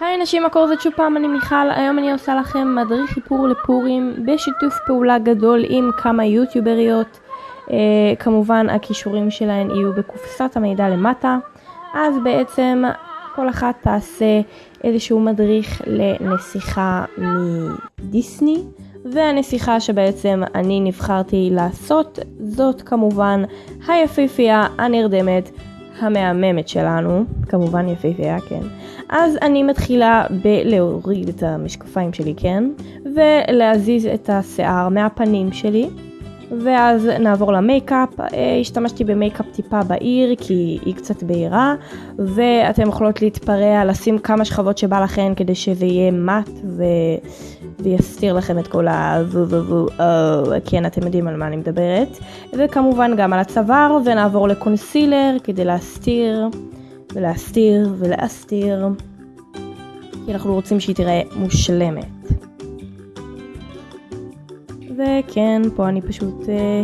היי נשים, מה קורה? שוב פעם, אני מיכל, היום אני עושה לכם מדריך איפור לפורים בשיתוף פעולה גדול עם כמה יוטיובריות. אה, כמובן הכישורים שלהן יהיו בקופסת המידע למטה. אז בעצם כל אחת תעשה איזשהו מדריך לנסיכה מדיסני. והנסיכה שבעצם אני נבחרתי לעשות זאת כמובן היפיפייה הנרדמת המהממת שלנו, כמובן יפיפייה, כן. אז אני מתחילה בלהוריד את המשקפיים שלי, כן? ולהזיז את השיער מהפנים שלי. ואז נעבור למייקאפ, אה, השתמשתי במייקאפ טיפה בעיר כי היא קצת בהירה ואתם יכולות להתפרע, לשים כמה שכבות שבא לכן כדי שזה יהיה מאט ו... ויסתיר לכם את כל ה... כן אתם יודעים על מה אני מדברת. וכמובן גם על הצוואר ונעבור לקונסילר כדי להסתיר ולהסתיר ולהסתיר. כי אנחנו רוצים שהיא תראה מושלמת וכן, פה אני פשוט אה,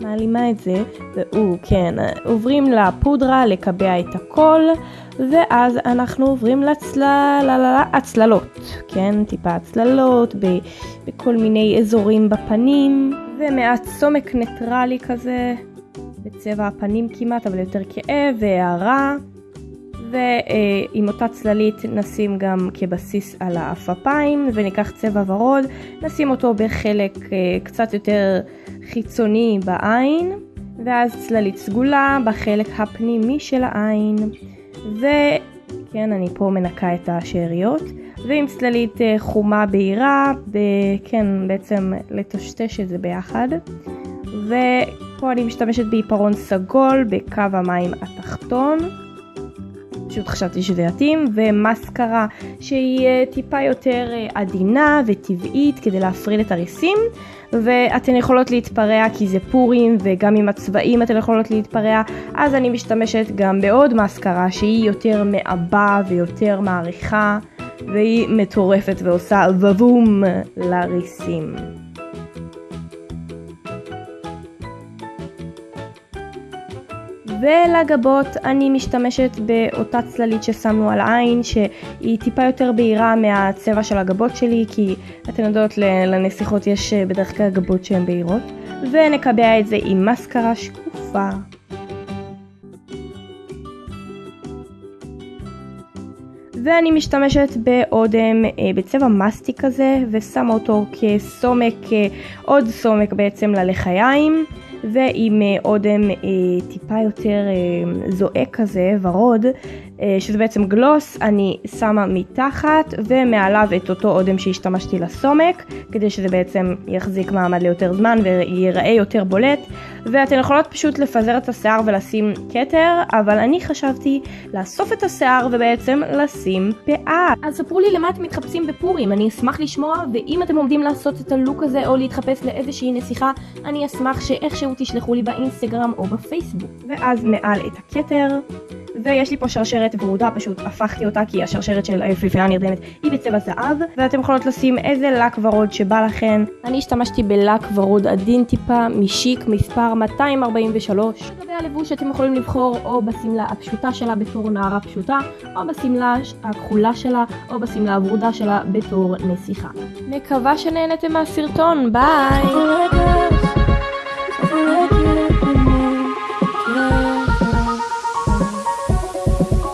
מעלימה את זה, והוא, כן, עוברים לפודרה לקבע את הכל, ואז אנחנו עוברים לצללות, כן, טיפה הצללות בכל מיני אזורים בפנים, ומעט סומק ניטרלי כזה, בצבע הפנים כמעט, אבל יותר כאב והערה. ועם אותה צללית נשים גם כבסיס על האפפיים וניקח צבע ורוד, נשים אותו בחלק אה, קצת יותר חיצוני בעין ואז צללית סגולה בחלק הפנימי של העין. וכן אני פה מנקה את השאריות. ועם צללית אה, חומה בהירה, כן בעצם לטשטש את זה ביחד. ופה אני משתמשת בעיפרון סגול בקו המים התחתון פשוט חשבתי שזה יתאים, ומסקרה שהיא אה, טיפה יותר אה, עדינה וטבעית כדי להפריד את הריסים, ואתן יכולות להתפרע כי זה פורים וגם עם הצבעים אתן יכולות להתפרע, אז אני משתמשת גם בעוד מסקרה שהיא יותר מעבה ויותר מעריכה, והיא מטורפת ועושה ובום לריסים. ולגבות אני משתמשת באותה צללית ששמנו על העין שהיא טיפה יותר בהירה מהצבע של הגבות שלי כי אתן יודעות לנסיכות יש אה, בדרך כלל גבות שהן בהירות ונקבע את זה עם מסקרה שקופה. ואני משתמשת באודם אה, בצבע מסטיק כזה ושמה אותו כסומק, אה, עוד סומק בעצם ללחיים ועם אה, אודם אה, טיפה יותר אה, זועק כזה, ורוד, אה, שזה בעצם גלוס, אני שמה מתחת ומעליו את אותו אודם שהשתמשתי לסומק, כדי שזה בעצם יחזיק מעמד ליותר זמן וייראה יותר בולט, ואתן יכולות פשוט לפזר את השיער ולשים כתר, אבל אני חשבתי לאסוף את השיער ובעצם לשים פאה. אז ספרו לי למה אתם מתחפשים בפורים, אני אשמח לשמוע, ואם אתם עומדים לעשות את הלוק הזה או להתחפש לאיזושהי נסיכה, אני אשמח שאיכשהו תשלחו לי באינסטגרם או בפייסבוק. ואז מעל את הכתר. ויש לי פה שרשרת ורודה, פשוט הפכתי אותה כי השרשרת של היפיפייה הנרדמת היא בצבע זהב, ואתם יכולות לשים איזה לק ורוד שבא לכן. אני השתמשתי בלק ורוד עדין טיפה משיק מספר 243. לגבי הלבוש אתם יכולים לבחור או בשמלה הפשוטה שלה בתור נערה פשוטה, או בשמלה הכחולה שלה, או בשמלה הוורודה שלה בתור נסיכה. מקווה שנהנתם מהסרטון, ביי!